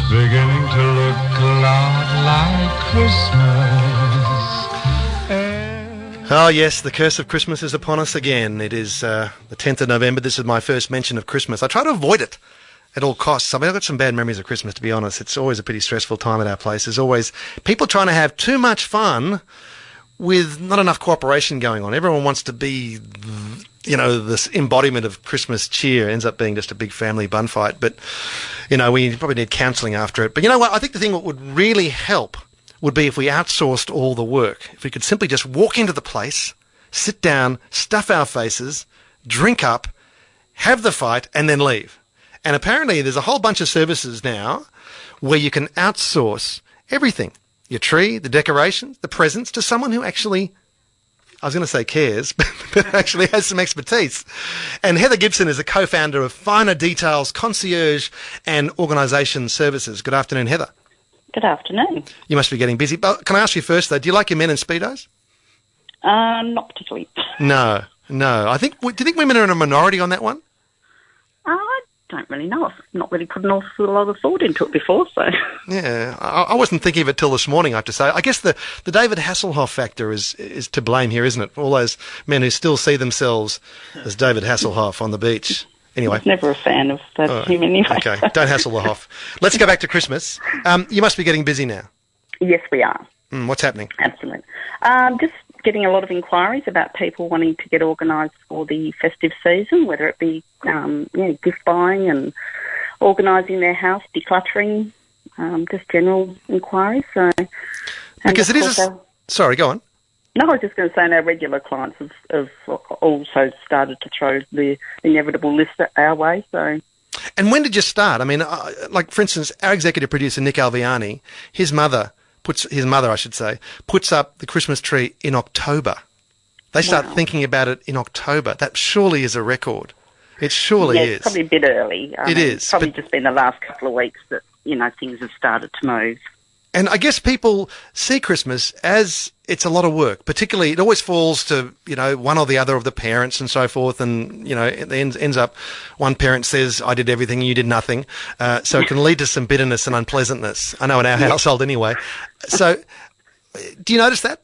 It's beginning to look a lot like Christmas. Oh, yes, the curse of Christmas is upon us again. It is uh, the 10th of November. This is my first mention of Christmas. I try to avoid it at all costs. I mean, I've got some bad memories of Christmas, to be honest. It's always a pretty stressful time at our place. There's always people trying to have too much fun with not enough cooperation going on. Everyone wants to be, you know, this embodiment of Christmas cheer. Ends up being just a big family bun fight. But, you know, we probably need counselling after it. But you know what? I think the thing that would really help would be if we outsourced all the work. If we could simply just walk into the place, sit down, stuff our faces, drink up, have the fight, and then leave. And apparently there's a whole bunch of services now where you can outsource everything. Your tree, the decorations, the presents to someone who actually I was going to say cares, but, but actually has some expertise. And Heather Gibson is a co-founder of Finer Details Concierge and Organisation Services. Good afternoon, Heather. Good afternoon. You must be getting busy. But can I ask you first, though, do you like your men in Speedos? Um, not particularly. No, no. I think, do you think women are in a minority on that one? Uh, I don't really know. I've not really put an awful lot of thought into it before, so. Yeah, I, I wasn't thinking of it till this morning. I have to say. I guess the, the David Hasselhoff factor is is to blame here, isn't it? All those men who still see themselves as David Hasselhoff on the beach. Anyway, I was never a fan of that Oh, him anyway. okay, don't hassle the Hoff. Let's go back to Christmas. Um, you must be getting busy now. Yes, we are. Mm, what's happening? Absolutely. Um, just getting a lot of inquiries about people wanting to get organised for the festive season, whether it be um, you know, gift buying and organising their house, decluttering, um, just general inquiries. So, Because it is. A, our- sorry, go on. No, I was just going to say, and our regular clients have, have also started to throw the inevitable list our way. So, And when did you start? I mean, like for instance, our executive producer Nick Alviani, his mother puts his mother, I should say, puts up the Christmas tree in October. They start Wow. thinking about it in October. That surely is a record. It surely yeah, is. it's probably a bit early. It is, It's probably but- just been the last couple of weeks that you know things have started to move. And I guess people see Christmas as it's a lot of work. Particularly, it always falls to you know one or the other of the parents and so forth. And you know, it ends, ends up one parent says, "I did everything, and you did nothing," uh, so it can lead to some bitterness and unpleasantness. I know in our household anyway. So, do you notice that?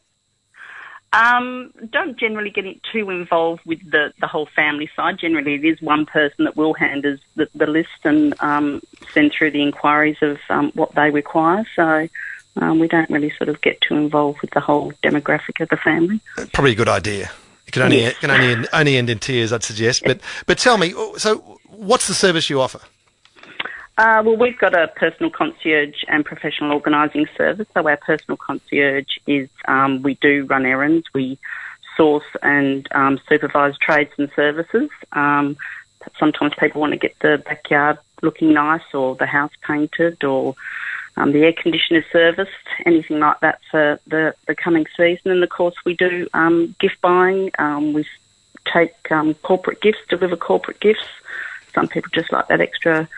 Um, don't generally get too involved with the, the whole family side. Generally, it is one person that will hand us the, the list and um, send through the inquiries of um, what they require. So um, we don't really sort of get too involved with the whole demographic of the family. Probably a good idea. It can only Yes. it can only end, only end in tears, I'd suggest. But but tell me, so what's the service you offer? Uh, well, we've got a personal concierge and professional organising service. So our personal concierge is um, we do run errands, we source and um, supervise trades and services. Um, sometimes people want to get the backyard looking nice or the house painted or um, the air conditioner serviced, anything like that for the, the coming season. And of course, we do um, gift buying. Um, we take um, corporate gifts, deliver corporate gifts. Some people just like that extra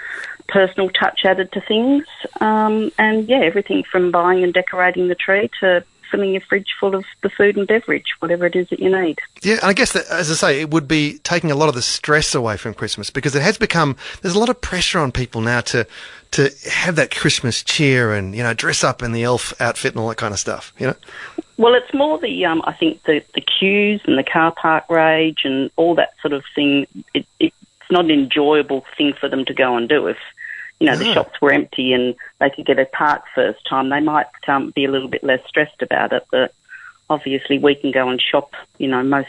personal touch added to things. Um, and yeah, everything from buying and decorating the tree to filling your fridge full of the food and beverage, whatever it is that you need. Yeah, and I guess that, as I say, it would be taking a lot of the stress away from Christmas because it has become there's a lot of pressure on people now to to have that Christmas cheer and you know dress up in the elf outfit and all that kind of stuff. You know, Well, it's more the um, I think the the queues and the car park rage and all that sort of thing. It, it's not an enjoyable thing for them to go and do. If you know the Ah. shops were empty and they could get a park first time, they might um, be a little bit less stressed about it. But obviously, we can go and shop, you know, most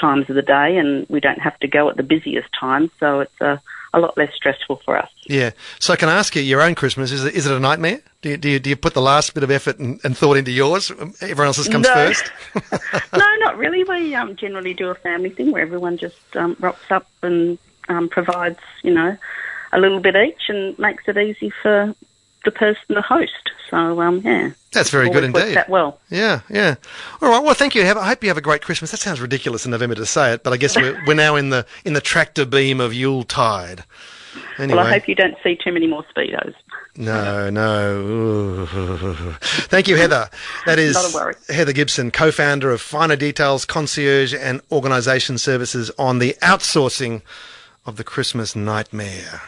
times of the day, and we don't have to go at the busiest time, so it's a a lot less stressful for us. yeah. So can I ask you, your own Christmas is it, is it a nightmare? Do you, do you do you put the last bit of effort and, and thought into yours? Everyone else's comes No. first. no, not really. We um, generally do a family thing where everyone just um, rocks up and um, provides, you know, a little bit each and makes it easy for the person, the host. So, um, yeah. That's very good Always works indeed. That well. Yeah, yeah. All right. Well, thank you. Have, I hope you have a great Christmas. That sounds ridiculous in November to say it, but I guess we're, we're now in the in the tractor beam of Yuletide. Anyway. Well, I hope you don't see too many more speedos. No, no. Ooh. Thank you, Heather. That is Not a worry. Heather Gibson, co-founder of Finer Details Concierge and Organisation Services on the outsourcing of the Christmas nightmare.